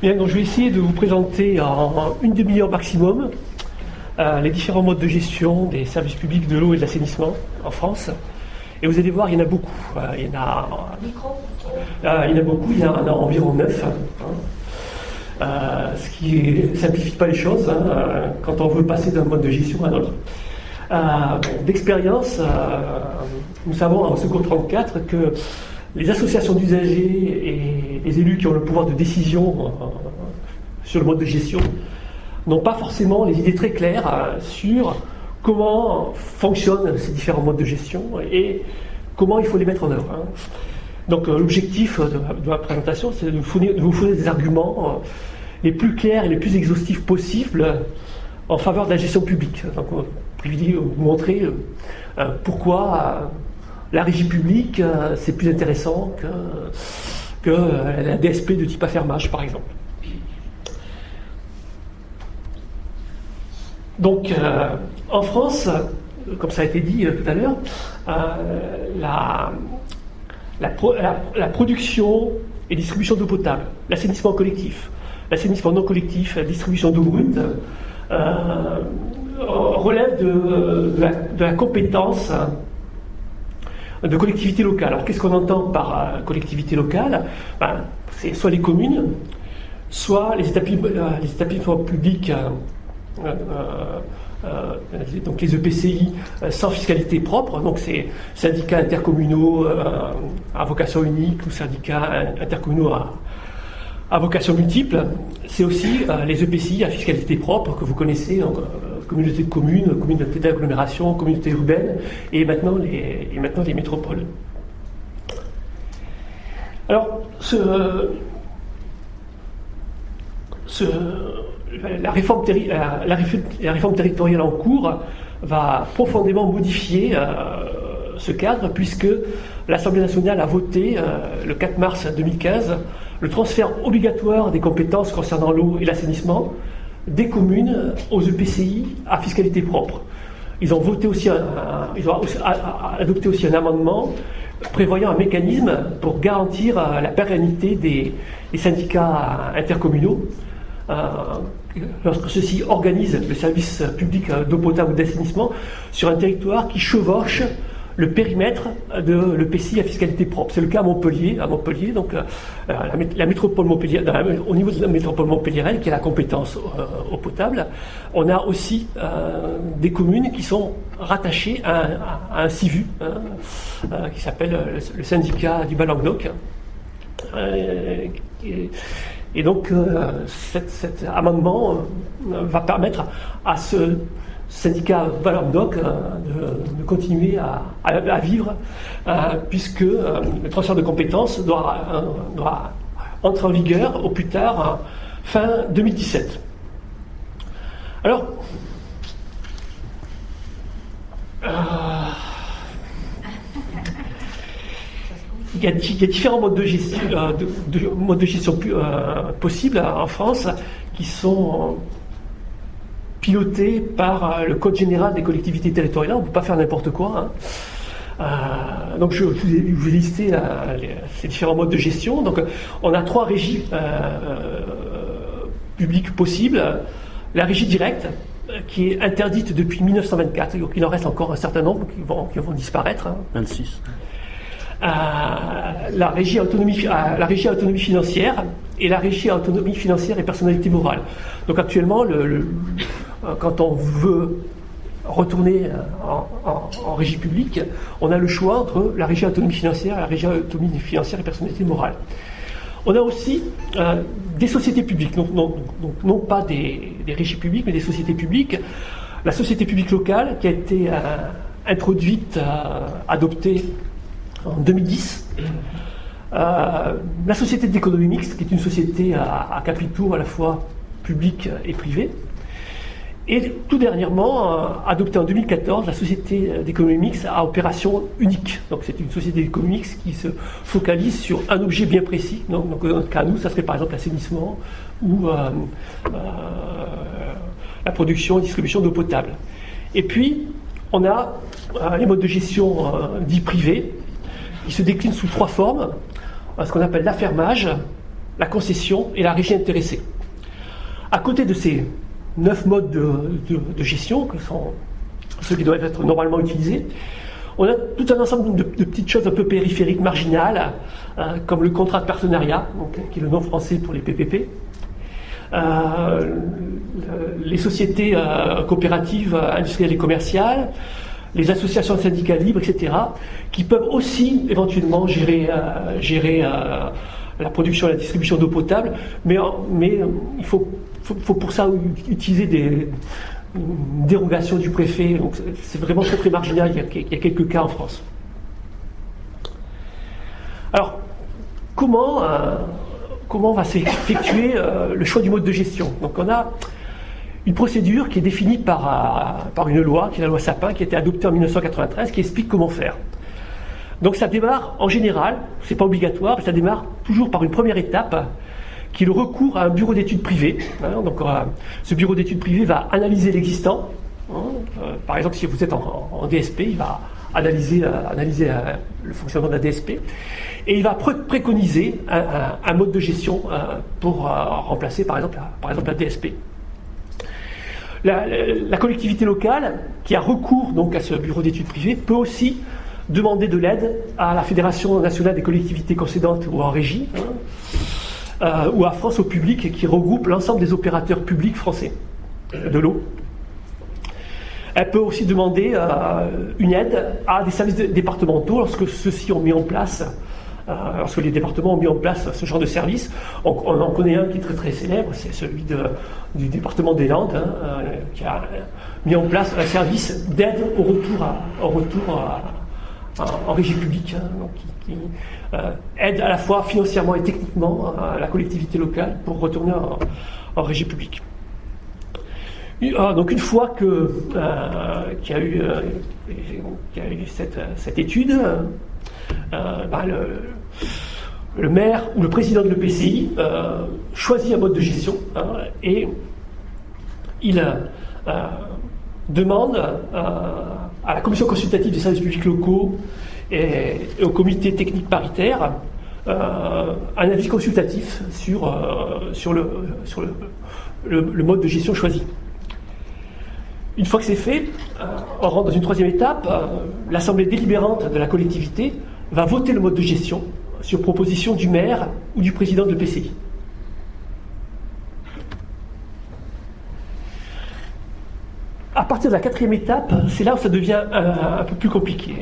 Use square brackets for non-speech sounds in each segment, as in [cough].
Bien, donc je vais essayer de vous présenter en une demi-heure maximum euh, les différents modes de gestion des services publics de l'eau et de l'assainissement en France. Et vous allez voir, il y en a beaucoup. Euh, il, y en a, euh, il y en a beaucoup, il y en a, environ neuf. Hein. ce qui ne simplifie pas les choses hein, quand on veut passer d'un mode de gestion à un autre. D'expérience, nous savons en Secours 34 que les associations d'usagers et les élus qui ont le pouvoir de décision euh, sur le mode de gestion n'ont pas forcément les idées très claires euh, sur comment fonctionnent ces différents modes de gestion et comment il faut les mettre en œuvre. Hein. Donc euh, l'objectif de, ma présentation, c'est de, vous fournir des arguments les plus clairs et les plus exhaustifs possibles en faveur de la gestion publique. Donc, vous montrer pourquoi la régie publique, c'est plus intéressant que, que euh, la DSP de type affermage, par exemple. Donc, euh, en France, comme ça a été dit tout à l'heure, la, production et distribution d'eau potable, l'assainissement collectif, l'assainissement non collectif, la distribution d'eau brute, relève de, de, la, compétence de collectivité locale. Alors qu'est-ce qu'on entend par euh, collectivité locale? Ben, C'est soit les communes, soit les euh, établissements, publics, euh, donc les EPCI sans fiscalité propre, donc c'est syndicats intercommunaux à vocation unique ou syndicats intercommunaux à, vocation multiple. C'est aussi les EPCI à fiscalité propre que vous connaissez, communauté de communes, communauté d'agglomération, communauté urbaine, et maintenant les, métropoles. Alors, la, réforme territoriale en cours va profondément modifier euh, ce cadre, puisque l'Assemblée nationale a voté euh, le 4 mars 2015 le transfert obligatoire des compétences concernant l'eau et l'assainissement des communes aux EPCI à fiscalité propre. Ils ont, voté aussi ils ont adopté aussi un amendement prévoyant un mécanisme pour garantir euh, la pérennité des, syndicats intercommunaux euh, lorsque ceux-ci organisent le service public d'eau potable ou d'assainissement sur un territoire qui chevauche le périmètre de l'EPCI à fiscalité propre. C'est le cas à Montpellier, à Montpellier, donc euh, la, métropole Montpellier, au niveau de la métropole montpelliéraine, qui a la compétence euh, au potable, on a aussi euh, des communes qui sont rattachées à, un CIVU, hein, qui s'appelle le, syndicat du Bas-Languedoc. Et, donc, cet, amendement va permettre à ce syndicat Valamdoc euh, de, continuer à, vivre, euh, puisque euh, le transfert de compétences doit, entrer en vigueur au plus tard fin 2017. Alors, il y, a, différents modes de gestion possibles en France qui sont piloté par euh, le Code général des collectivités territoriales. On ne peut pas faire n'importe quoi. Hein. Euh, donc je, vous ai, listé ces différents modes de gestion. Donc on a trois régies euh, publiques possibles. La régie directe, qui est interdite depuis 1924, donc il en reste encore un certain nombre qui vont, qui vont disparaître. 26. Hein. la, régie autonomie, la régie autonomie financière et la régie autonomie financière et personnalité morale. Donc actuellement, le euh, quand on veut retourner euh, en, régie publique, on a le choix entre la régie autonomie financière et la régie autonomie financière et personnalité morale. On a aussi euh, des sociétés publiques, donc non, pas des, régies publiques, mais des sociétés publiques. La société publique locale qui a été introduite, adoptée en 2010. la société d'économie mixte, qui est une société à, à capitaux à la fois publics et privés. Et tout dernièrement, euh, adopté en 2014, la société d'économie mixte à opération unique. Donc c'est une société d'économie mixte qui se focalise sur un objet bien précis. Donc, dans notre cas, nous, ça serait par exemple l'assainissement ou euh, euh, la production et distribution d'eau potable. Et puis, on a les modes de gestion dits privés, qui se déclinent sous trois formes. Ce qu'on appelle l'affermage, la concession et la régie intéressée. À côté de ces neuf modes de, gestion, que sont ceux qui doivent être normalement utilisés, on a tout un ensemble de, petites choses un peu périphériques, marginales, euh, comme le contrat de partenariat, qui est le nom français pour les PPP, euh, les sociétés euh, coopératives industrielles et commerciales, les associations syndicales libres, etc., qui peuvent aussi éventuellement gérer, gérer la production et la distribution d'eau potable, mais il faut, faut, pour ça utiliser des dérogations du préfet, c'est vraiment très très marginal, il y, a, quelques cas en France. Alors, comment, euh, comment va s'effectuer euh, le choix du mode de gestion? Donc on a une procédure qui est définie par, euh, par une loi, qui est la loi Sapin, qui a été adoptée en 1993, qui explique comment faire. Donc ça démarre en général, c'est pas obligatoire, mais ça démarre toujours par une première étape qui est le recours à un bureau d'études privé. Hein. euh, ce bureau d'études privé va analyser l'existant. Hein. Euh, par exemple, si vous êtes en, DSP, il va analyser, euh, le fonctionnement de la DSP et il va préconiser un, mode de gestion pour remplacer par exemple, la, DSP. La, collectivité locale qui a recours donc à ce bureau d'études privé peut aussi demander de l'aide à la Fédération nationale des collectivités concédantes ou en régie, hein, euh, ou à France au public, qui regroupe l'ensemble des opérateurs publics français de l'eau. Elle peut aussi demander euh, une aide à des services départementaux lorsque ceux-ci ont mis en place, euh, lorsque les départements ont mis en place ce genre de service. On, en connaît un qui est très très célèbre, c'est celui du département des Landes, hein, qui a mis en place un service d'aide au retour au retour à, en, régie publique, hein, qui, euh, aide à la fois financièrement et techniquement à la collectivité locale pour retourner en, régie publique. Ah, donc une fois que euh, qu'il y a eu, euh, eu cette, étude, bah, le, maire ou le président de l'EPCI choisit un mode de gestion hein, et il demande à la commission consultative des services publics locaux et, au comité technique paritaire euh, un avis consultatif sur, euh, sur, le, sur le, mode de gestion choisi. Une fois que c'est fait, euh, on rentre dans une troisième étape. L'assemblée délibérante de la collectivité va voter le mode de gestion sur proposition du maire ou du président de l'EPCI. À partir de la quatrième étape, c'est là où ça devient un, peu plus compliqué.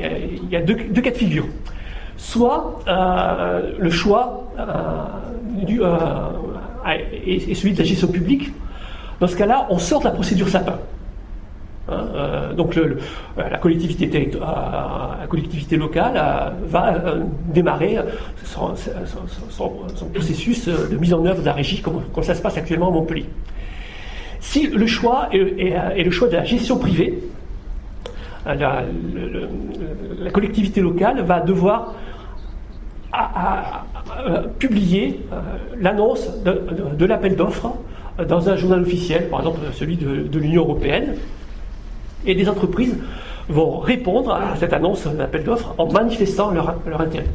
Il y a deux, cas de figure. Soit euh, le choix euh, euh, est, celui de la gestion publique. Dans ce cas-là, on sort de la procédure SAPIN. Hein, donc la, collectivité la collectivité locale va démarrer son, processus de mise en œuvre de la régie comme ça se passe actuellement à Montpellier. Si le choix est, le choix de la gestion privée, euh, la, collectivité locale va devoir publier euh, l'annonce de, l'appel d'offres dans un journal officiel, par exemple celui de, l'Union européenne, et des entreprises vont répondre à cette annonce d'appel d'offres en manifestant leur, intérêt.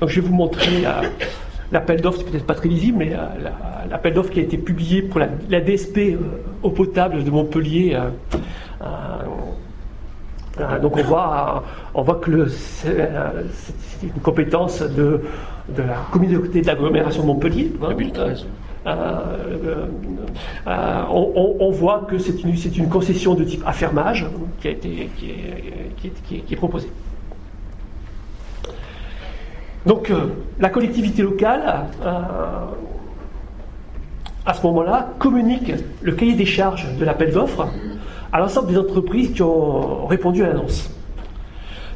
Donc je vais vous montrer euh, l'appel d'offres, c'est peut-être pas très lisible, mais l'appel d'offres qui a été publié pour la, DSP euh, eau potable de Montpellier. Euh, euh, donc on voit, on voit que c'est une compétence de, de la communauté d'agglomération de Montpellier. 2013. Hein. on, voit que c'est une, une, concession de type affermage qui, a été, qui, est, qui est proposée. Donc euh, la collectivité locale, euh, à ce moment-là, communique le cahier des charges de l'appel d'offres à l'ensemble des entreprises qui ont répondu à l'annonce.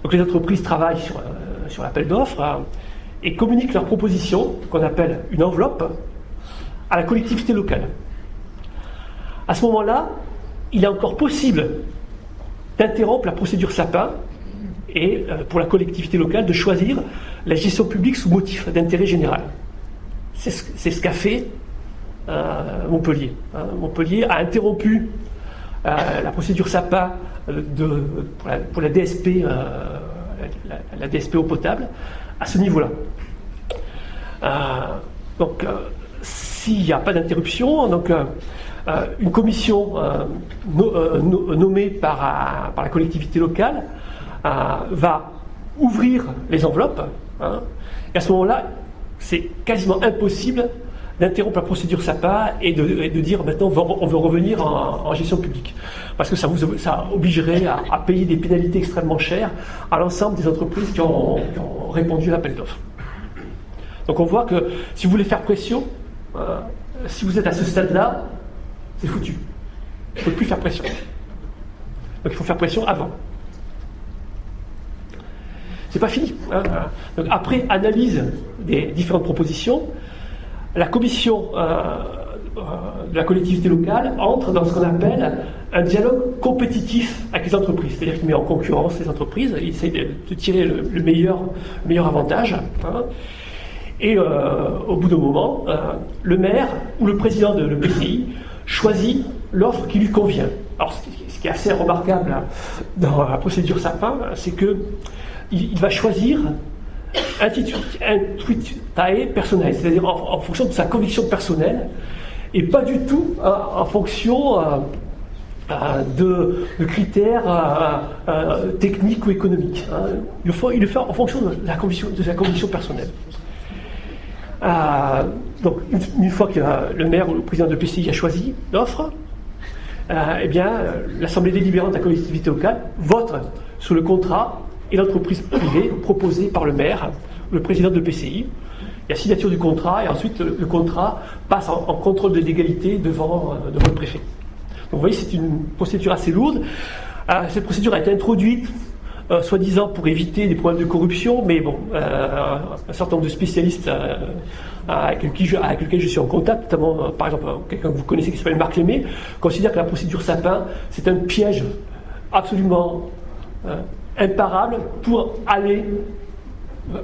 Donc les entreprises travaillent sur, euh, l'appel d'offres et communiquent leurs propositions, qu'on appelle une enveloppe, à la collectivité locale. À ce moment-là, il est encore possible d'interrompre la procédure SAPIN et pour la collectivité locale de choisir la gestion publique sous motif d'intérêt général. C'est ce, qu'a fait euh, Montpellier. Hein. Montpellier a interrompu euh, la procédure SAPA euh, de, pour, la, DSP, la, DSP eau potable à ce niveau-là. Donc, s'il n'y a pas d'interruption, donc une commission nommée par, par, la collectivité locale va ouvrir les enveloppes. Hein, et à ce moment-là, c'est quasiment impossible d'interrompre la procédure SAPA et de, dire maintenant on veut, revenir en, gestion publique. Parce que ça, vous, ça obligerait à, payer des pénalités extrêmement chères à l'ensemble des entreprises qui ont, répondu à l'appel d'offres. Donc on voit que si vous voulez faire pression, euh, si vous êtes à ce stade-là, c'est foutu. Il ne faut plus faire pression. Donc il faut faire pression avant. C'est pas fini. Hein. Donc après analyse des différentes propositions, la commission euh, euh, de la collectivité locale entre dans ce qu'on appelle un dialogue compétitif avec les entreprises. C'est-à-dire qu'il met en concurrence les entreprises, il essaie de, tirer le, meilleur, meilleur avantage. Hein. Et euh, au bout d'un moment, le maire ou le président de l'EPCI choisit l'offre qui lui convient. Alors, ce qui est assez remarquable dans la procédure SAPIN, c'est que il, va choisir un tweet personnel, c'est-à-dire en, fonction de sa conviction personnelle, et pas du tout euh, en fonction euh, euh, de, critères techniques ou économiques. Hein. Il, le fait en fonction de, la conviction, de sa conviction personnelle. donc, une, fois que le maire ou le président de PCI a choisi l'offre, eh bien, l'Assemblée délibérante de la collectivité locale vote sur le contrat et l'entreprise privée proposée par le maire, le président de PCI. Il y a signature du contrat et ensuite le, contrat passe en, contrôle de légalité devant, euh, devant, le préfet. Donc vous voyez, c'est une procédure assez lourde. Euh, cette procédure a été introduite euh, soi-disant pour éviter des problèmes de corruption, mais bon, un certain nombre de spécialistes avec, avec, lesquels je suis en contact, notamment par exemple quelqu'un que vous connaissez qui s'appelle Marc Lémé, considère que la procédure Sapin, c'est un piège absolument imparable pour aller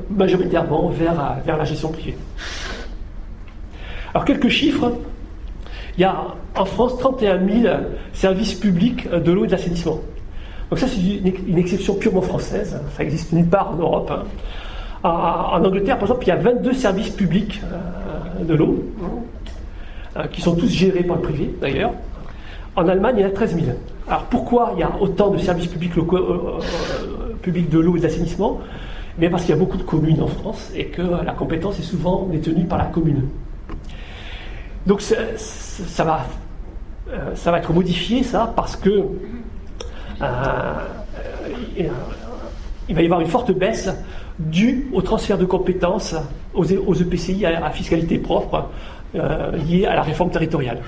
majoritairement vers, vers la gestion privée. Alors quelques chiffres. Il y a en France 31 000 services publics de l'eau et de l'assainissement. Donc ça c'est une, exception purement française, ça existe nulle part en Europe. Hein. En, Angleterre par exemple il y a 22 services publics euh, de l'eau, hein, qui sont tous gérés par le privé d'ailleurs. En Allemagne il y en a 13 000. Alors pourquoi il y a autant de services publics euh, euh, public de l'eau et de l'assainissement, mais parce qu'il y a beaucoup de communes en France et que la compétence est souvent détenue par la commune. Donc ça, va, euh, ça va être modifié, ça, parce que euh, euh, il va y avoir une forte baisse due au transfert de compétences aux, EPCI à, fiscalité propre liée à la réforme territoriale.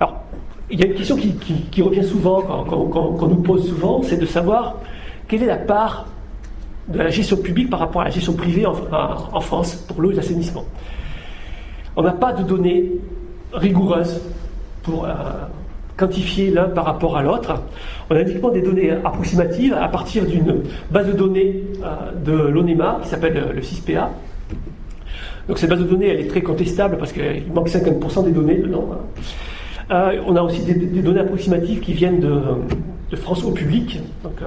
Alors, il y a une question qui, revient souvent, qu'on nous pose souvent, c'est de savoir quelle est la part de la gestion publique par rapport à la gestion privée en, France pour l'eau et l'assainissement On n'a pas de données rigoureuses pour euh, quantifier l'un par rapport à l'autre. On a uniquement des données approximatives à partir d'une base de données euh, de l'ONEMA qui s'appelle le 6PA. Donc cette base de données, elle est très contestable parce qu'il manque 50% des données dedans. Euh, on a aussi des, données approximatives qui viennent de, France au public, donc euh,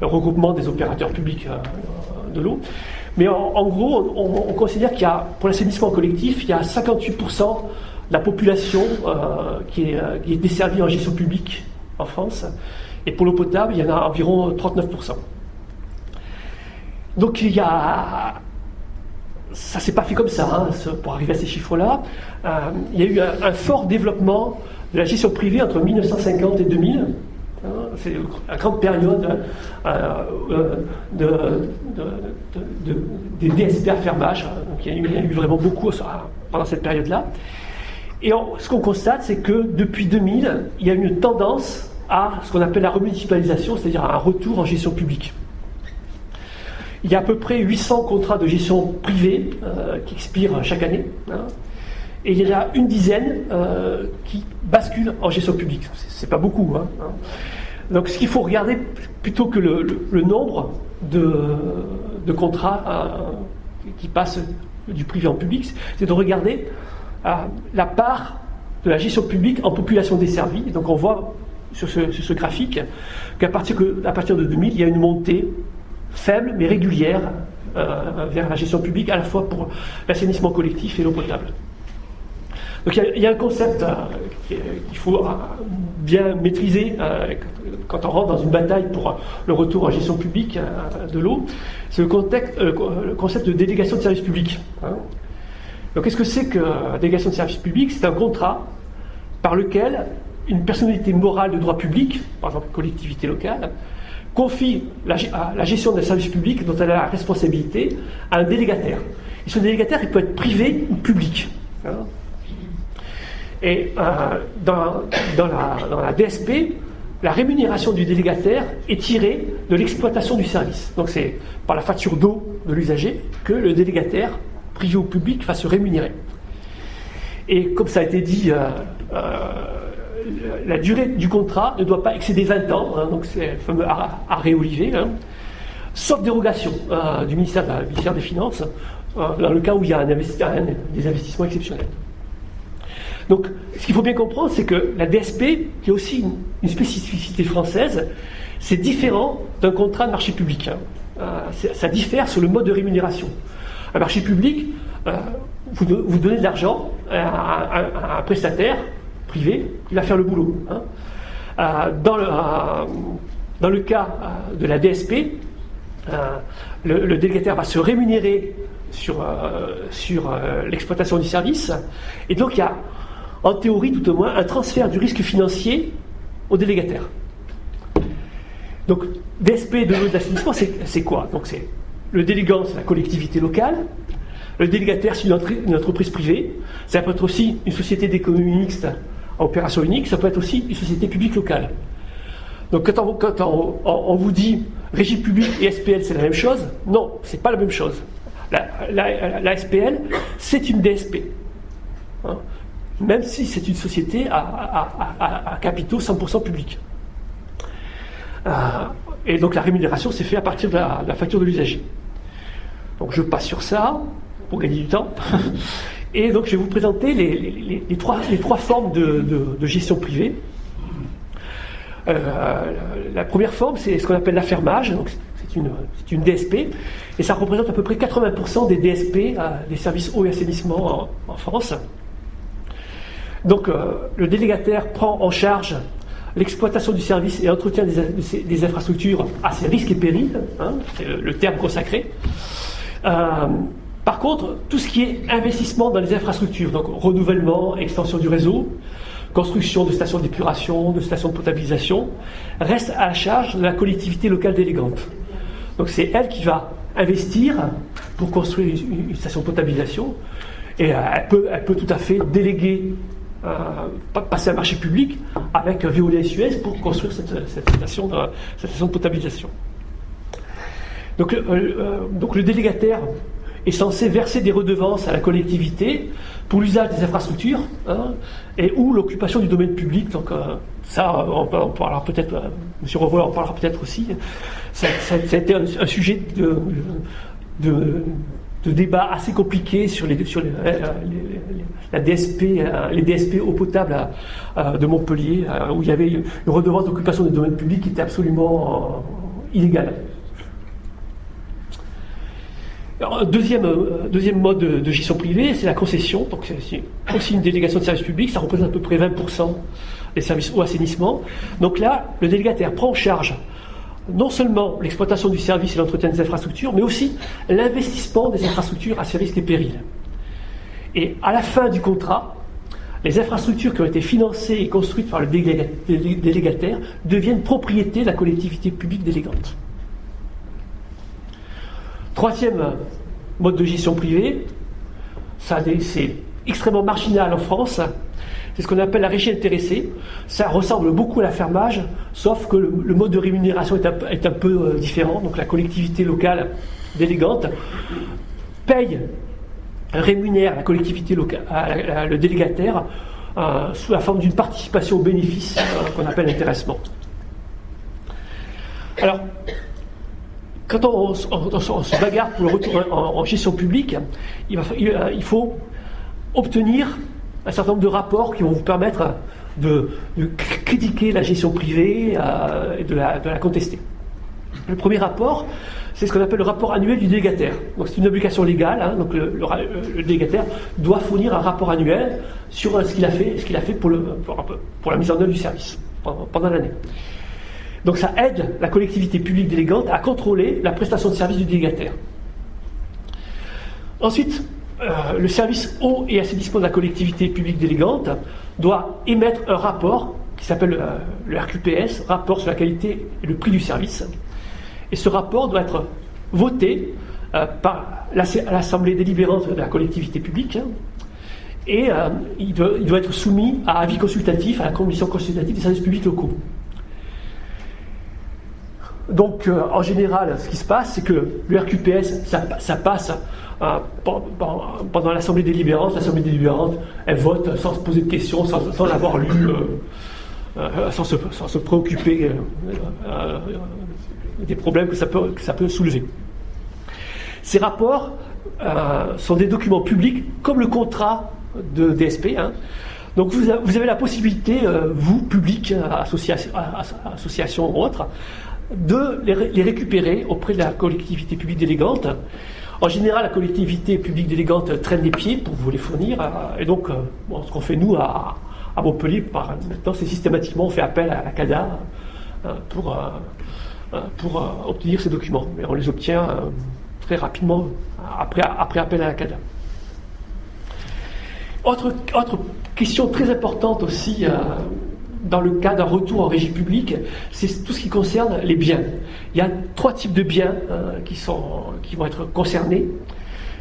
le regroupement des opérateurs publics de l'eau. Mais en, gros, on, considère qu'il y a, pour l'assainissement collectif, il y a 58% de la population qui est, qui, est, desservie en gestion publique en France. Et pour l'eau potable, il y en a environ 39%. Donc il y a ça s'est pas fait comme ça, hein, pour arriver à ces chiffres-là. Euh, il y a eu un, fort développement de la gestion privée entre 1950 et 2000. Hein, c'est la grande période euh, euh, de, des DSP à fermage. Donc il y, a eu, vraiment beaucoup pendant cette période-là. Et ce qu'on constate, c'est que depuis 2000, il y a une tendance à ce qu'on appelle la remunicipalisation, c'est-à-dire un retour en gestion publique. Il y a à peu près 800 contrats de gestion privée euh, qui expirent chaque année. Hein. et il y en a une dizaine euh, qui basculent en gestion publique. C'est pas beaucoup. Hein, hein. Donc ce qu'il faut regarder, plutôt que le, nombre de, contrats euh, qui passent du privé en public, c'est de regarder la part de la gestion publique en population desservie. Donc on voit sur ce, graphique qu'à partir, de 2000, il y a une montée faible mais régulière vers la gestion publique, à la fois pour l'assainissement collectif et l'eau potable. Donc il y, a un concept qu'il faut bien maîtriser quand on rentre dans une bataille pour le retour en gestion publique de l'eau, c'est le, concept de délégation de service public. Hein. Donc qu'est-ce que c'est que la délégation de service public C'est un contrat par lequel une personnalité morale de droit public, par exemple une collectivité locale, confie la, la gestion d'un service public dont elle a la responsabilité à un délégataire. Et ce délégataire, il peut être privé ou public. Hein. Et euh, dans, la, DSP, la rémunération du délégataire est tirée de l'exploitation du service. Donc c'est par la facture d'eau de l'usager que le délégataire, privé ou public, va se rémunérer. Et comme ça a été dit, euh, euh, la durée du contrat ne doit pas excéder 20 ans, hein, donc c'est le fameux arrêt Olivier, hein, sauf dérogation euh, du ministère, des Finances, dans le cas où il y a des investissements exceptionnels. Donc, ce qu'il faut bien comprendre, c'est que la DSP, qui est aussi une, spécificité française, c'est différent d'un contrat de marché public. Hein. ça diffère sur le mode de rémunération. Un marché public, vous, donnez de l'argent à, un prestataire privé qui va faire le boulot. Hein. Euh, dans, le, euh, dans, le, cas euh, de la DSP, le, délégataire va se rémunérer sur, sur l'exploitation du service, et donc il y a, en théorie tout au moins, un transfert du risque financier au délégataire. Donc, DSP de l'eau d'assainissement, c'est quoi? Donc, c'est le délégant, c'est la collectivité locale, le délégataire, c'est une, entreprise privée. Ça peut être aussi une société d'économie mixte à opération unique. Ça peut être aussi une société publique locale. Donc quand on, vous dit régie publique et SPL, c'est la même chose, non, c'est pas la même chose. La, SPL, c'est une DSP. Hein? même si c'est une société à, capitaux 100% publics. Euh, et donc la rémunération s'est faite à partir de la facture de l'usager. Donc je passe sur ça pour gagner du temps. [laughs] Et donc je vais vous présenter les, trois, formes de, gestion privée. Euh, la première forme, c'est ce qu'on appelle l'affermage, donc c'est une, DSP, et ça représente à peu près 80% des DSP, euh, des services eau et assainissement en, France. Donc euh, le délégataire prend en charge l'exploitation du service et l'entretien des, infrastructures à ses risques et périls, hein, c'est le, terme consacré. Par contre, tout ce qui est investissement dans les infrastructures, donc renouvellement, extension du réseau, construction de stations d'épuration, de stations de potabilisation, reste à la charge de la collectivité locale délégante. Donc c'est elle qui va investir pour construire une station de potabilisation et euh, elle peut, tout à fait déléguer, euh, passer un marché public avec Veolia et Suez pour construire cette station de potabilisation. Donc, euh, donc le délégataire est censé verser des redevances à la collectivité pour l'usage des infrastructures hein, et ou l'occupation du domaine public. Donc euh, ça, on, parlera peut-être, euh, M. Revoy en parlera peut-être aussi. Ça, a été un, sujet de, de, débat assez compliqué sur, les, sur euh, la DSP, les DSP eau potable de Montpellier, où il y avait une redevance d'occupation du domaine public qui était absolument illégale deuxième, euh, deuxième mode de, gestion privée, c'est la concession. Donc, c'est aussi une délégation de service public, ça représente à peu près 20% des services au assainissement. Donc là, le délégataire prend en charge non seulement l'exploitation du service et l'entretien des infrastructures, mais aussi l'investissement des infrastructures à ses risques et périls. Et à la fin du contrat, les infrastructures qui ont été financées et construites par le délégataire deviennent propriété de la collectivité publique délégante. Troisième mode de gestion privée, c'est extrêmement marginal en France. C'est ce qu'on appelle la régie intéressée. Ça ressemble beaucoup à la fermage, sauf que le, mode de rémunération est un, peu euh, différent. Donc la collectivité locale délégante paye, rémunère la collectivité locale, le délégataire euh, sous la forme d'une participation au bénéfice euh, qu'on appelle intéressement. Alors, quand on, se bagarre pour le retour en, gestion publique, il, faut obtenir un certain nombre de rapports qui vont vous permettre de, critiquer la gestion privée euh, et de la, contester. Le premier rapport, c'est ce qu'on appelle le rapport annuel du délégataire. Donc c'est une obligation légale, hein. donc le, délégataire doit fournir un rapport annuel sur ce qu'il a fait, ce qu'il a fait le, pour, la mise en œuvre du service pendant, l'année. Donc ça aide la collectivité publique délégante à contrôler la prestation de service du délégataire. Ensuite, euh, le service eau et assainissement de la collectivité publique délégante doit émettre un rapport qui s'appelle euh, le RQPS, rapport sur la qualité et le prix du service. Et ce rapport doit être voté euh, par l'Assemblée délibérante de la collectivité publique hein, et il, doit, être soumis à avis consultatif à la commission consultative des services publics locaux. Donc, en général, ce qui se passe, c'est que le RQPS, ça, passe pendant l'Assemblée délibérante. L'Assemblée délibérante, elle vote sans se poser de questions, sans, sans l'avoir lu euh, sans, se, préoccuper euh, euh, des problèmes que ça peut, ça peut soulever. Ces rapports sont des documents publics comme le contrat de DSP. Hein. Donc vous, avez la possibilité, vous, public, association, association ou autre, de les, récupérer auprès de la collectivité publique délégante. En général, la collectivité publique délégante traîne les pieds pour vous les fournir. Et donc, ce qu'on fait nous à, Montpellier, maintenant, c'est systématiquement, on fait appel à la CADA euh, pour, euh, euh, obtenir ces documents. Mais on les obtient très rapidement après, appel à la CADA. Autre question très importante aussi dans le cas d'un retour en régie publique, c'est tout ce qui concerne les biens. Il y a trois types de biens qui, sont, qui vont être concernés.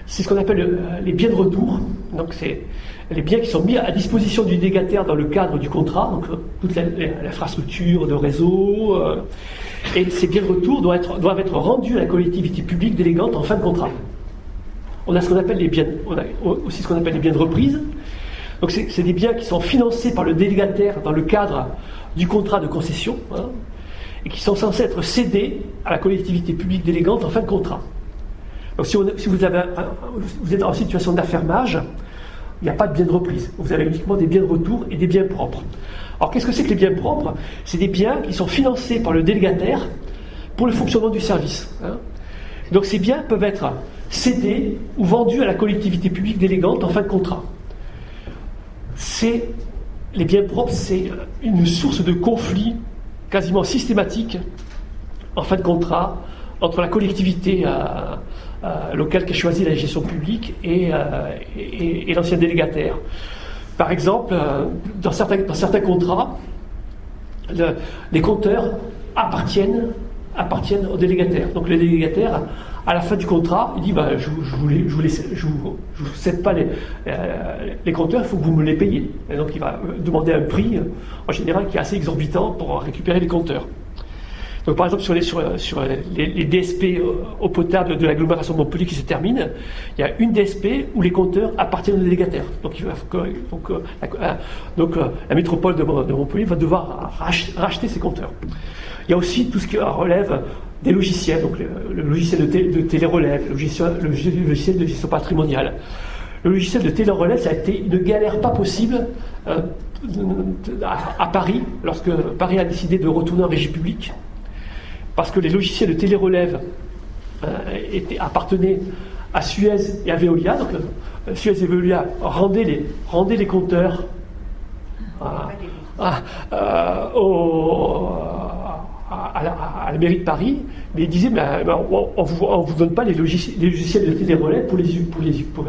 C'est ce qu'on appelle les biens de retour. Donc c'est les biens qui sont mis à disposition du délégataire dans le cadre du contrat, donc euh, toute l'infrastructure de réseau, euh, et ces biens de retour doivent être, doivent être rendus à la collectivité publique délégante en fin de contrat. On a ce qu'on appelle les biens, on a aussi ce qu'on appelle les biens de reprise. Donc c'est des biens qui sont financés par le délégataire dans le cadre du contrat de concession, hein, et qui sont censés être cédés à la collectivité publique délégante en fin de contrat. Donc si, vous êtes en situation d'affermage, il n'y a pas de biens de reprise. Vous avez uniquement des biens de retour et des biens propres. Alors qu'est-ce que c'est que les biens propres? C'est des biens qui sont financés par le délégataire pour le fonctionnement du service. Hein. Donc ces biens peuvent être cédés ou vendus à la collectivité publique délégante en fin de contrat. C'est les biens propres, c'est une source de conflit quasiment systématique en fin de contrat entre la collectivité euh, euh, local qui a choisi la gestion publique et, euh, l'ancien délégataire. Par exemple, dans, certains, contrats, les compteurs appartiennent, appartiennent au. Donc le délégataire, à la fin du contrat, il dit bah, je ne vous, cède pas les, les compteurs, il faut que vous me les payiez. Donc il va demander un prix, en général, qui est assez exorbitant pour récupérer les compteurs. Donc, par exemple, sur les, sur, les, DSP au potable de l'agglomération de Montpellier qui se termine, il y a une DSP où les compteurs appartiennent au délégataire. Donc, euh, la, euh, métropole de, Montpellier va devoir racheter, ses compteurs. Il y a aussi tout ce qui relève des logiciels, donc le, logiciel de, de télérelève, le logiciel, le logiciel de gestion patrimoniale. Le logiciel de télérelève, ça a été une galère pas possible euh, à, à, Paris, lorsque Paris a décidé de retourner en régie publique parce que les logiciels de télérelève euh, appartenaient à Suez et à Veolia. Donc euh, Suez et Veolia rendaient les, rendaient les compteurs à, la, mairie de Paris, mais ils disaient on ne vous, donne pas les logiciels, de télérelève pour, les, pour,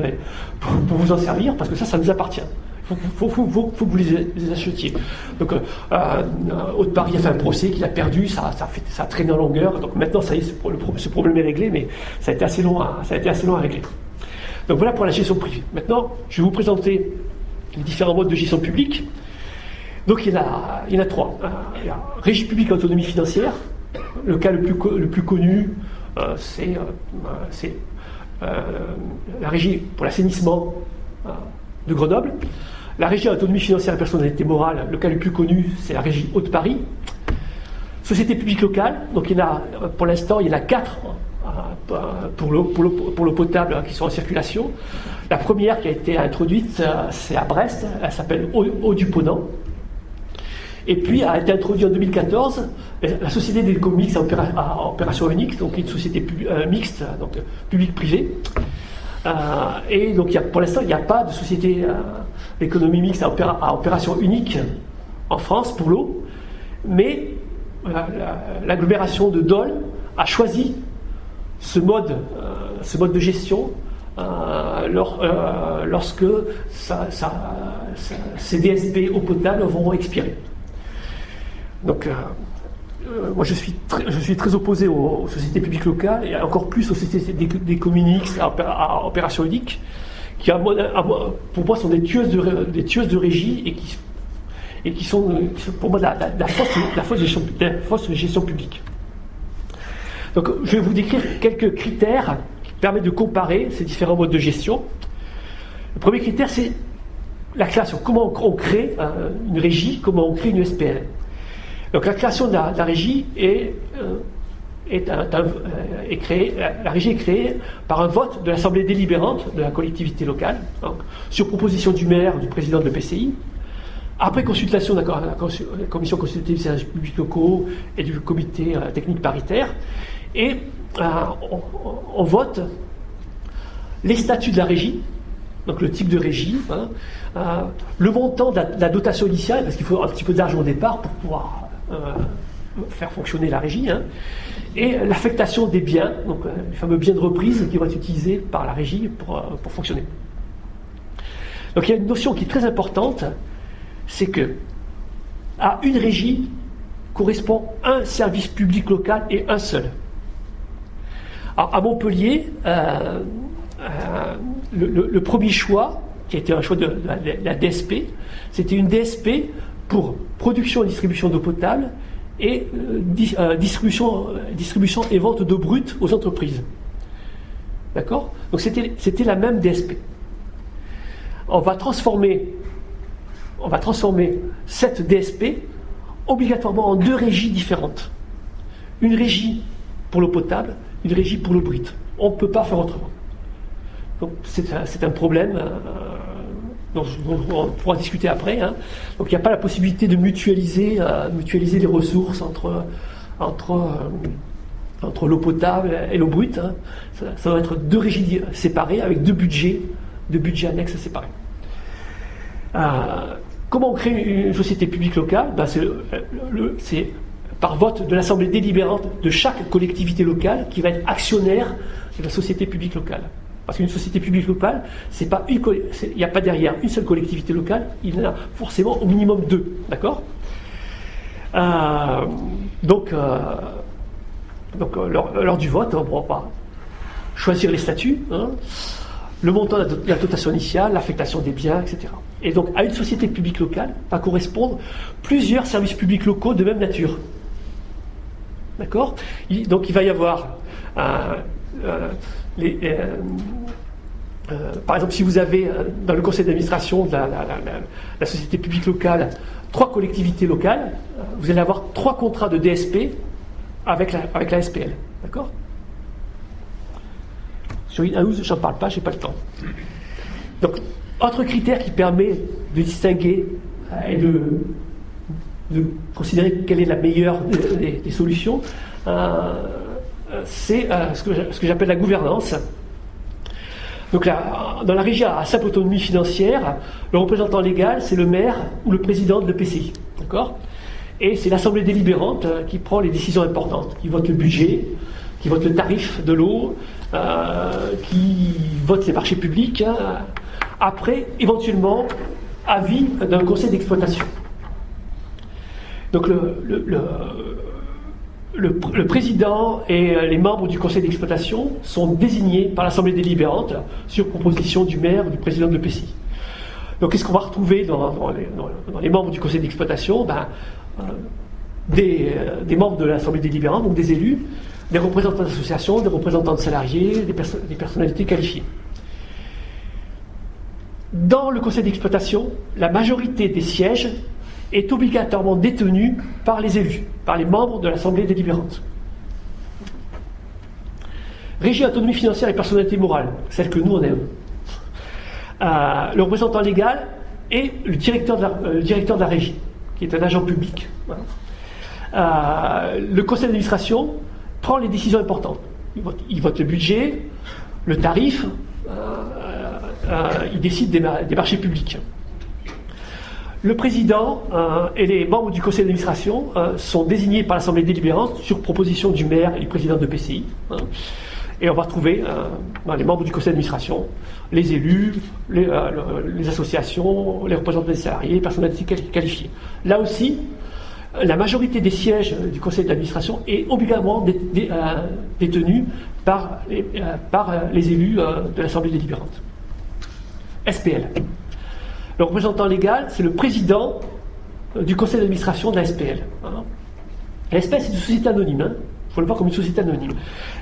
vous en servir, parce que ça, ça nous appartient. Il faut, que vous les, achetiez. Donc, euh, euh, Haute-Paris a fait un procès qu'il a perdu, ça, ça, fait, traîné en longueur. Donc maintenant, ça y est, ce, problème est réglé, mais ça a été assez long à, ça a été assez long à régler. Donc voilà pour la gestion privée. Maintenant, je vais vous présenter les différents modes de gestion publique. Donc il y en a, il y en a trois. Euh, il y a régie publique autonomie financière. Le cas le plus, connu, euh, c'est la régie pour l'assainissement de Grenoble. La régie autonomie financière et personnalité morale, le cas le plus connu, c'est la régie Haute-Paris. Société publique locale, donc il y en a, pour l'instant, il y en a quatre euh, pour l'eau potable qui sont en circulation. La première qui a été introduite, euh, c'est à Brest, elle s'appelle Eau, du Ponant. Et puis a été introduit en 2014 la société d'économie mixte à, opération unique, donc une société euh, mixte, donc public-privé. Euh, et donc pour l'instant, il n'y a pas de société d'économie mixte à, opération unique en France pour l'eau, mais l'agglomération de Dole a choisi ce mode, de gestion euh, euh, lorsque ces DSP eau potable vont expirer. Donc, euh, moi, je suis, très, je suis très opposé aux, sociétés publiques locales et encore plus aux sociétés des, des communes à, opération unique, qui, pour moi, sont des tueuses de, des tueuses de régie et qui, qui sont, pour moi, la, la, fausse, gestion, la fausse gestion publique. Donc, je vais vous décrire quelques critères permet de comparer ces différents modes de gestion. Le premier critère, c'est la création. Comment on crée une régie, comment on crée une SPL. Donc la création de la, régie est, euh, euh, créée, la, régie est créée par un vote de l'Assemblée délibérante de la collectivité locale, sur proposition du maire du président de l'EPCI, après consultation de la, commission consultative des services publics locaux et du comité euh, technique paritaire, et on, vote les statuts de la régie, donc le type de régie, hein, le montant de la, dotation initiale, parce qu'il faut un petit peu d'argent au départ pour pouvoir faire fonctionner la régie, hein, et l'affectation des biens, donc les fameux biens de reprise qui vont être utilisés par la régie pour, pour fonctionner. Donc il y a une notion qui est très importante, c'est que à une régie correspond un service public local et un seul à Montpellier, euh, euh, le, premier choix, qui était un choix de, la, DSP, c'était une DSP pour production et distribution d'eau potable et euh, distribution, distribution et vente d'eau brute aux entreprises. D'accord? Donc c'était la même DSP. On va transformer on va transformer cette DSP obligatoirement en deux régies différentes. Une régie pour l'eau potable une régie pour le brut. On ne peut pas faire autrement. Donc c'est un, problème euh, dont, on pourra discuter après. Hein. Donc il n'y a pas la possibilité de mutualiser, euh, les ressources euh, entre l'eau potable et l'eau brute. Hein. Ça, doit être deux régies séparées avec deux budgets, deux budgets annexes séparés. comment on crée une société publique locale? Ben, C'est par vote de l'Assemblée délibérante de chaque collectivité locale qui va être actionnaire de la société publique locale. Parce qu'une société publique locale, il n'y a pas derrière une seule collectivité locale, il y en a forcément au minimum deux, d'accord? Euh, Donc, euh, donc euh, lors, du vote, on ne pas choisir les statuts, hein, le montant de la dotation initiale, l'affectation des biens, etc. Et donc, à une société publique locale va correspondre plusieurs services publics locaux de même nature. D'accord? Donc il va y avoir euh, euh, euh, par exemple, si vous avez dans le conseil d'administration de la, société publique locale trois collectivités locales, vous allez avoir trois contrats de DSP avec la, SPL. D'accord? Sur une je n'en parle pas, je n'ai pas le temps. Donc, autre critère qui permet de distinguer et de considérer quelle est la meilleure des, solutions, euh, c'est euh, ce que, j'appelle la gouvernance. Donc dans la régie à simple autonomie financière, le représentant légal, c'est le maire ou le président de l'EPCI. Et c'est l'Assemblée délibérante euh, qui prend les décisions importantes, qui vote le budget, qui vote le tarif de l'eau, qui vote les marchés publics, hein, après, éventuellement, avis d'un conseil d'exploitation. Donc le, président et les membres du conseil d'exploitation sont désignés par l'Assemblée délibérante sur proposition du maire ou du président de l'EPCI. Donc qu'est-ce qu'on va retrouver dans, les, membres du conseil d'exploitation? Ben, euh, euh, des, membres de l'Assemblée délibérante, donc des élus, des représentants d'associations, des représentants de salariés, des personnalités qualifiées. Dans le conseil d'exploitation, la majorité des sièges est obligatoirement détenu par les élus, par les membres de l'Assemblée délibérante. Régie autonomie financière et personnalité morale, celle que nous on aime. Euh, le représentant légal et le directeur de la, euh, directeur de la régie. qui est un agent public. le conseil d'administration prend les décisions importantes. Il vote, le budget, le tarif, il décide des marchés publics. Le président euh, et les membres du conseil d'administration euh, sont désignés par l'Assemblée délibérante sur proposition du maire et du président de PCI. Hein. et on va retrouver euh, les membres du conseil d'administration, les élus, les, associations, les représentants des salariés, les personnalités qualifiées. Là aussi, la majorité des sièges du conseil d'administration est obligatoirement détenue par les élus de l'Assemblée délibérante. SPL. Le représentant légal, c'est le président euh, du conseil d'administration de la SPL. La SPL, c'est une société anonyme. Il hein. faut le voir comme une société anonyme.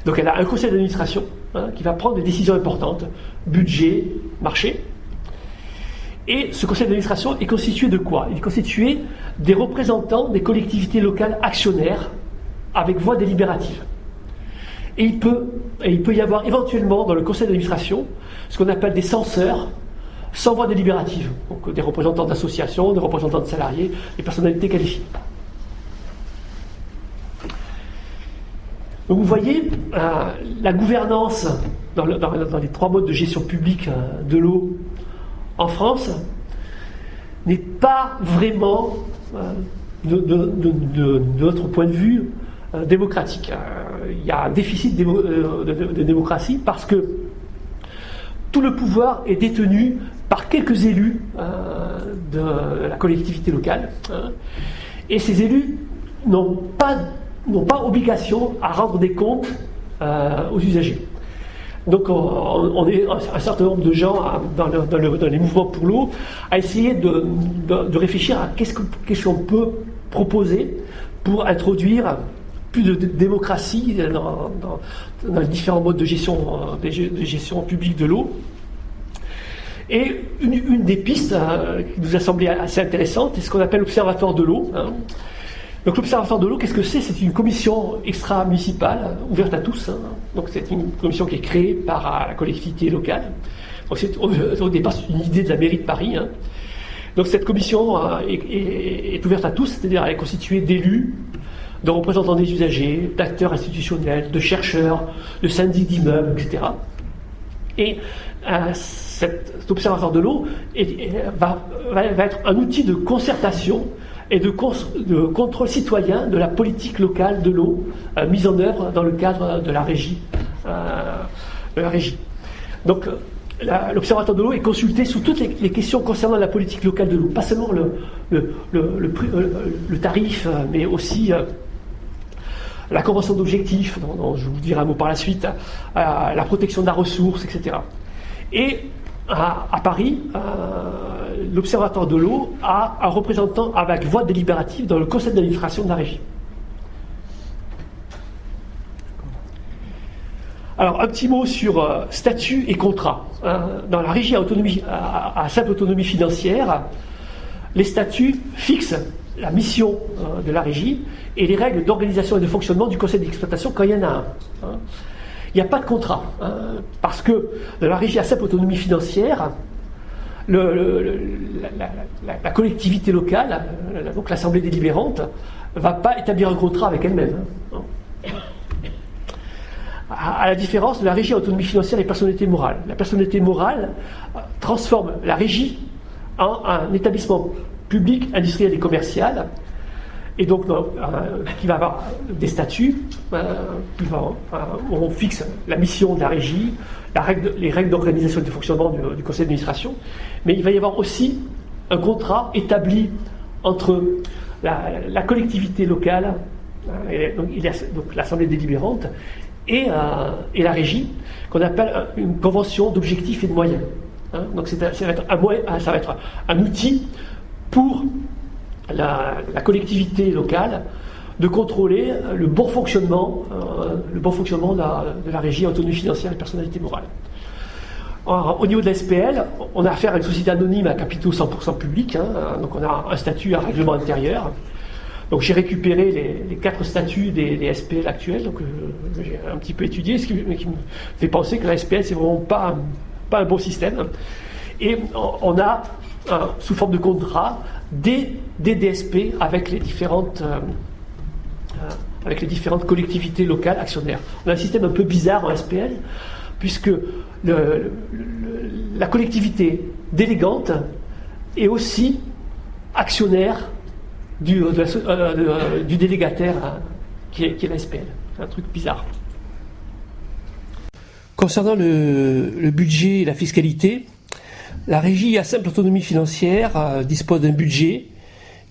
Donc elle a un conseil d'administration hein, qui va prendre des décisions importantes, budget, marché. Et ce conseil d'administration est constitué de quoi? Il est constitué des représentants des collectivités locales actionnaires avec voix délibérative. Il et il peut y avoir éventuellement dans le conseil d'administration ce qu'on appelle des censeurs, sans voix délibérative. Donc des représentants d'associations, des représentants de salariés, des personnalités qualifiées. Donc vous voyez, euh, la gouvernance dans, les trois modes de gestion publique euh, de l'eau en France n'est pas vraiment, euh, de, notre point de vue, démocratique. Il y a un déficit de démocratie parce que tout le pouvoir est détenu par quelques élus euh, de la collectivité locale. Hein. et ces élus n'ont pas, pas obligation à rendre des comptes euh, aux usagers. Donc on, est un certain nombre de gens dans, les mouvements pour l'eau à essayer de, réfléchir à qu'est-ce qu'on peut proposer pour introduire plus de démocratie dans, les différents modes de gestion, euh, de gestion publique de l'eau. Et une, des pistes euh, qui nous a semblé assez intéressante est ce qu'on appelle l'Observatoire de l'eau. Hein. Donc l'Observatoire de l'eau, qu'est-ce que c'est? C'est une commission extra-municipale, ouverte à tous. Hein. Donc c'est une commission qui est créée par euh, la collectivité locale. Donc c'est, au, départ, une idée de la mairie de Paris. Hein. Donc cette commission euh, est, ouverte à tous, c'est-à-dire elle est constituée d'élus, de représentants des usagers, d'acteurs institutionnels, de chercheurs, de syndics d'immeubles, etc. Et cet observatoire de l'eau va, être un outil de concertation et de, contrôle citoyen de la politique locale de l'eau euh, mise en œuvre dans le cadre de la régie. Euh. Donc, l'Observatoire de l'eau est consulté sur toutes les, questions concernant la politique locale de l'eau, pas seulement le, tarif, mais aussi euh, la convention d'objectifs, dont, je vous dirai un mot par la suite, la protection de la ressource, etc. Et à, Paris, euh, l'Observatoire de l'eau a un représentant avec voix délibérative dans le conseil d'administration de la régie. Alors, un petit mot sur euh, statut et contrat. Euh, dans la régie à, simple autonomie financière, les statuts fixent la mission de la régie et les règles d'organisation et de fonctionnement du conseil d'exploitation quand il y en a un. Hein il n'y a pas de contrat. Hein, parce que dans la régie à simple autonomie financière, la, collectivité locale, donc l'Assemblée délibérante, ne va pas établir un contrat avec elle-même. Hein. À, la différence de la régie à autonomie financière et personnalité morale. La personnalité morale euh, transforme la régie en un établissement public, industriel et commercial et donc euh, qui va avoir des statuts, euh, où on fixe la mission de la régie, les règles d'organisation et de fonctionnement du, conseil d'administration, mais il va y avoir aussi un contrat établi entre la, collectivité locale, euh, donc, l'Assemblée délibérante, et, et, la régie, qu'on appelle une convention d'objectifs et de moyens. Hein. donc va, ça va être un outil pour la, collectivité locale de contrôler le bon fonctionnement, euh, le bon fonctionnement de la, régie autonomie financière et personnalité morale. au niveau de la SPL, on a affaire à une société anonyme à capitaux 100% publics, hein, donc on a un statut, un règlement intérieur. Donc j'ai récupéré les, quatre statuts des, SPL actuels, donc euh, j'ai un petit peu étudié, ce qui, me fait penser que la SPL c'est vraiment pas, pas un bon système. Et on a sous forme de contrat des, DSP avec les différentes avec les différentes collectivités locales actionnaires. On a un système un peu bizarre en SPL, puisque la collectivité délégante est aussi actionnaire du, euh, délégataire qui est, la SPL. C'est un truc bizarre. Concernant le, budget et la fiscalité, la régie à simple autonomie financière euh, dispose d'un budget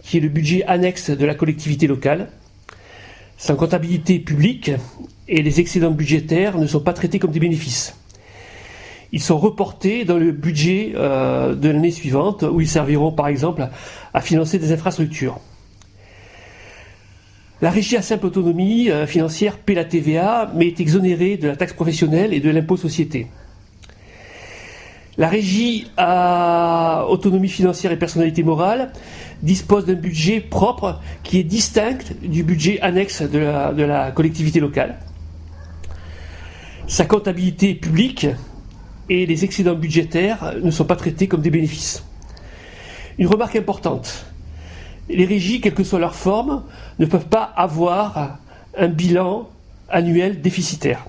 qui est le budget annexe de la collectivité locale. Sans comptabilité publique et les excédents budgétaires ne sont pas traités comme des bénéfices. Ils sont reportés dans le budget euh, de l'année suivante où ils serviront par exemple à financer des infrastructures. La régie à simple autonomie euh, financière paie la TVA, mais est exonérée de la taxe professionnelle et de l'impôt société. La régie à autonomie financière et personnalité morale dispose d'un budget propre qui est distinct du budget annexe de la, collectivité locale. Sa comptabilité publique et les excédents budgétaires ne sont pas traités comme des bénéfices. Une remarque importante, les régies, quelle que soit leur forme, ne peuvent pas avoir un bilan annuel déficitaire.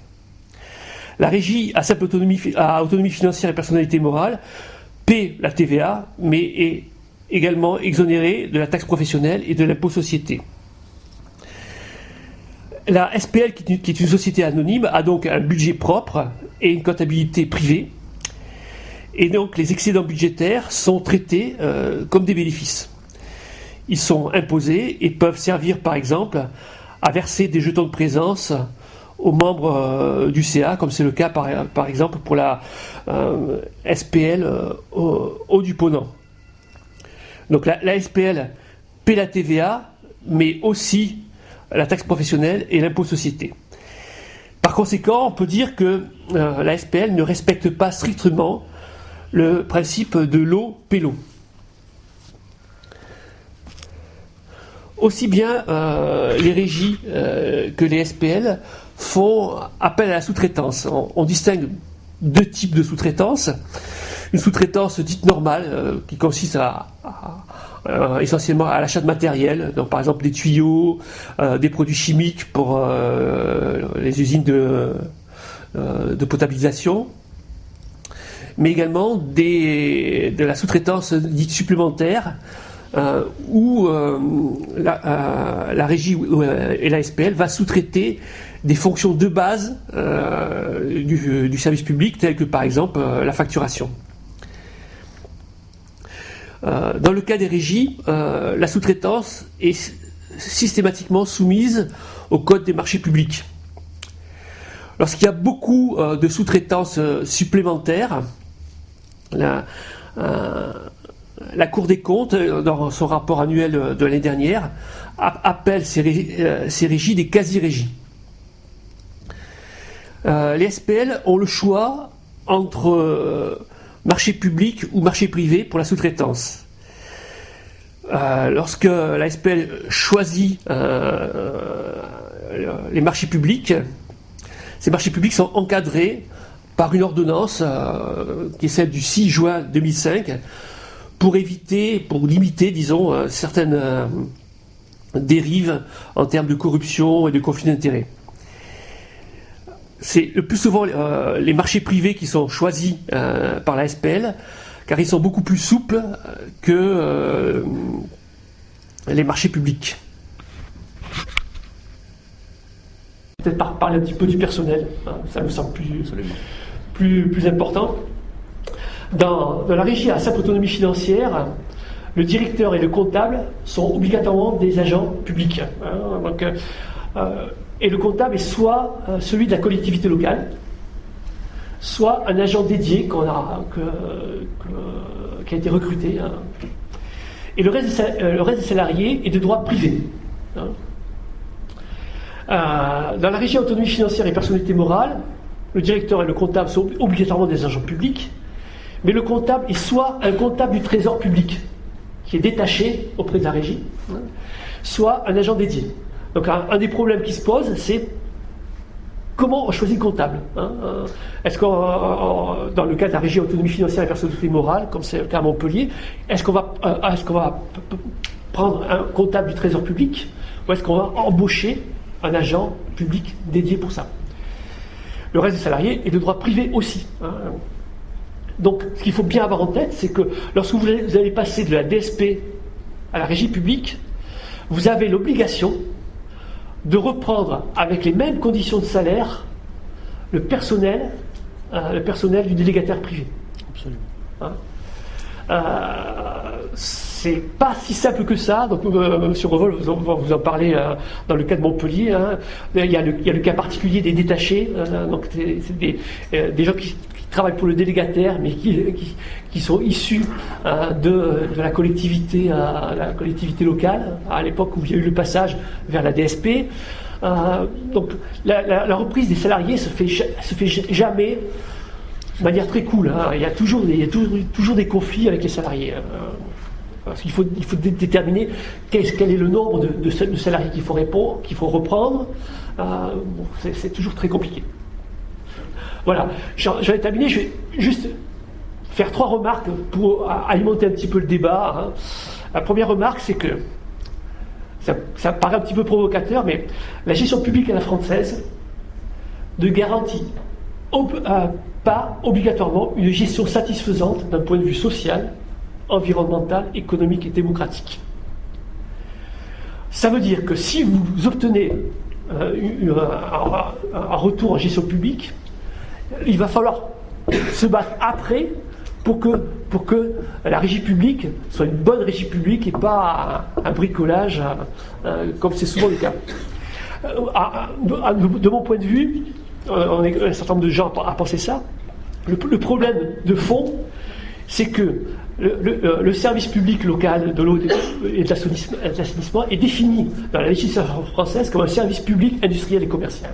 La régie à simple autonomie, financière et personnalité morale paie la TVA, mais est également exonérée de la taxe professionnelle et de l'impôt société. La SPL, qui est une société anonyme, a donc un budget propre et une comptabilité privée. Et donc les excédents budgétaires sont traités euh, comme des bénéfices ils sont imposés et peuvent servir par exemple à verser des jetons de présence aux membres euh, du CA, comme c'est le cas par, exemple pour la euh, SPL euh, au, du Ponant. Donc la, SPL paie la TVA, mais aussi la taxe professionnelle et l'impôt société. Par conséquent, on peut dire que la SPL ne respecte pas strictement le principe de l'eau l'eau. aussi bien les régies que les SPL font appel à la sous-traitance. On, distingue deux types de sous-traitance. Une sous-traitance dite normale, euh, qui consiste à, essentiellement à l'achat de matériel, donc par exemple des tuyaux, des produits chimiques pour les usines de, potabilisation, mais également de la sous-traitance dite supplémentaire, euh, où euh, la, euh, régie et la SPL va sous-traiter des fonctions de base du, service public, telles que par exemple la facturation. dans le cas des régies, la sous-traitance est systématiquement soumise au code des marchés publics. Lorsqu'il y a beaucoup de sous-traitance supplémentaires, la, Cour des comptes, euh, dans son rapport annuel de l'année dernière, appelle ces, euh, régies des quasi-régies. Euh, les SPL ont le choix entre marché public ou marché privé pour la sous-traitance. lorsque la SPL choisit les marchés publics, ces marchés publics sont encadrés par une ordonnance qui est celle du 6 juin 2005 pour éviter, pour limiter, disons, euh, certaines euh, dérives en termes de corruption et de conflit d'intérêts. C'est le plus souvent euh, les marchés privés qui sont choisis par la SPL, car ils sont beaucoup plus souples que les marchés publics. Peut-être parler un petit peu du personnel, hein, ça me semble plus, plus, plus important. Dans, la régie à simple autonomie financière, le directeur et le comptable sont obligatoirement des agents publics. Hein. Euh, et le comptable est soit euh, celui de la collectivité locale, soit un agent dédié qui a été recruté. Hein. Et le reste, des, euh, le reste, des, salariés est de droit privé. Hein. dans la régie autonomie financière et personnalité morale, le directeur et le comptable sont obligatoirement des agents publics, mais le comptable est soit un comptable du trésor public, qui est détaché auprès de la régie, soit un agent dédié. Donc un, des problèmes qui se pose, c'est comment on choisit le comptable hein, euh, Est-ce qu'on, dans le cas de la régie autonomie financière et personnalité morale, comme c'est le cas à Montpellier, est-ce qu'on va, va prendre un comptable du Trésor public ou est-ce qu'on va embaucher un agent public dédié pour ça? Le reste des salariés est de droit privé aussi. Hein. Donc, ce qu'il faut bien avoir en tête, c'est que lorsque vous allez passer de la DSP à la régie publique, vous avez l'obligation de reprendre avec les mêmes conditions de salaire le personnel, euh, le personnel du délégataire privé. Absolument. Hein euh, c'est pas si simple que ça. Donc, euh, M. Revol vous en, vous en parler euh, dans le cas de Montpellier. Hein. Il, y a le, il, y a le, cas particulier des détachés. donc, c'est des, des, gens qui, travaillent pour le délégataire, mais qui, qui, sont issus de, de, la collectivité, la collectivité locale, à l'époque où il y a eu le passage vers la DSP. donc, la, reprise des salariés se fait, se fait jamais de manière très cool. Hein. Il y a, toujours des, toujours, des conflits avec les salariés. Parce qu'il faut, il faut déterminer quel, quel est le nombre de, salariés qu'il faut, faut reprendre. Euh, c'est toujours très compliqué. Voilà, je vais terminer. Je vais juste faire trois remarques pour alimenter un petit peu le débat. Hein. La première remarque, c'est que ça, paraît un petit peu provocateur, mais la gestion publique à la française ne garantit pas obligatoirement une gestion satisfaisante d'un point de vue social, environnemental, économique et démocratique. Ça veut dire que si vous obtenez euh, un, retour en gestion publique, il va falloir se battre après pour que, pour que la régie publique soit une bonne régie publique et pas un, bricolage comme c'est souvent le cas. Euh, de mon point de vue, euh, un certain nombre de gens à penser ça. Le, problème de fond, c'est que le, euh, service public local de l'eau et de l'assainissement est défini dans la législation française comme un service public industriel et commercial.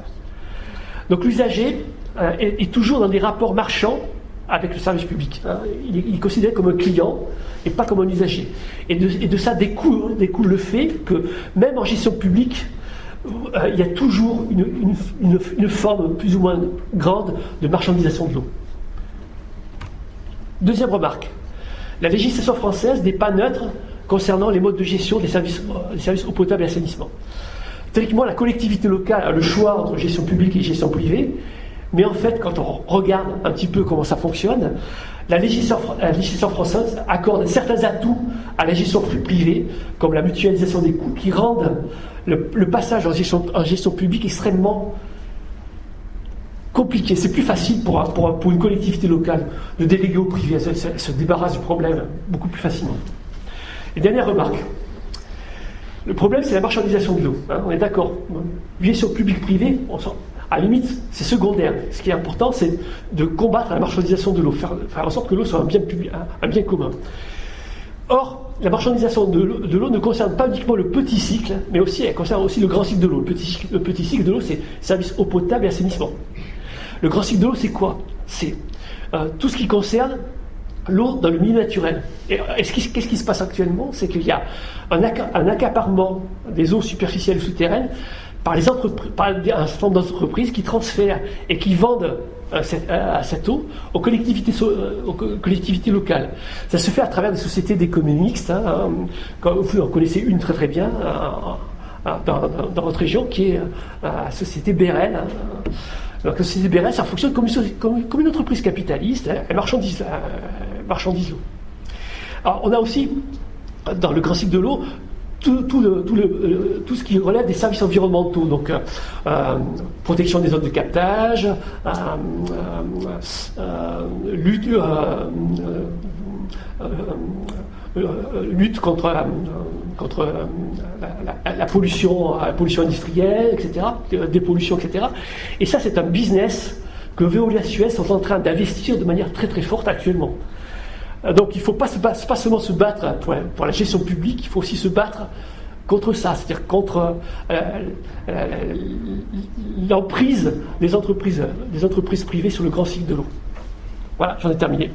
Donc l'usager euh, est, toujours dans des rapports marchands avec le service public. Hein. Il, est, considéré comme un client et pas comme un usager. Et de, ça découle, découle, le fait que même en gestion publique, euh, il y a toujours une, forme plus ou moins grande de marchandisation de l'eau. Deuxième remarque, la législation française n'est pas neutre concernant les modes de gestion des services, euh, des services eau potable et assainissement. Théoriquement, la collectivité locale a le choix entre gestion publique et gestion privée, mais en fait, quand on regarde un petit peu comment ça fonctionne, la législation, française accorde certains atouts à la gestion privée, comme la mutualisation des coûts, qui rendent le, passage en gestion, publique extrêmement compliqué. C'est plus facile pour, une collectivité locale de déléguer au privé. Elle se, débarrasse du problème beaucoup plus facilement. Dernière remarque. Le problème, c'est la marchandisation de l'eau. Hein, on est d'accord. Gestion publique-privée, à limite, c'est secondaire. Ce qui est important, c'est de combattre la marchandisation de l'eau, faire, en sorte que l'eau soit un bien, un bien commun. Or, la marchandisation de l'eau ne concerne pas uniquement le petit cycle, mais aussi elle concerne aussi le grand cycle de l'eau. Le petit, le petit cycle de l'eau, c'est service eau potable et assainissement. Le grand cycle de l'eau, c'est quoi? C'est euh, tout ce qui concerne l'eau dans le milieu naturel. Et qu'est-ce qui, se passe actuellement? C'est qu'il y a un, accaparement des eaux superficielles souterraines par, les par un certain nombre d'entreprises qui transfèrent et qui vendent euh, à cette eau aux collectivités, euh, aux collectivités locales. Ça se fait à travers des sociétés d'économie mixte. Hein, hein. vous en connaissez une très très bien euh, dans, votre région qui est la société BRL. Hein. la société BRL, ça fonctionne comme une, entreprise capitaliste, elle marchandise, marchandise l'eau. Alors, on a aussi, dans le grand cycle de l'eau, tout, tout, le, euh, tout, ce qui relève des services environnementaux, donc euh, euh protection des zones de captage, lutte, lutte contre, contre la, la, pollution, la pollution industrielle, etc., dépollution, etc. Et ça, c'est un business que Veolia Suez sont en train d'investir de manière très très forte actuellement. Euh, donc il ne faut pas, seulement se battre pour, la gestion publique, il faut aussi se battre contre ça, c'est-à-dire contre euh, euh, l'emprise entreprises, des entreprises privées sur le grand cycle de l'eau. Voilà, j'en ai terminé.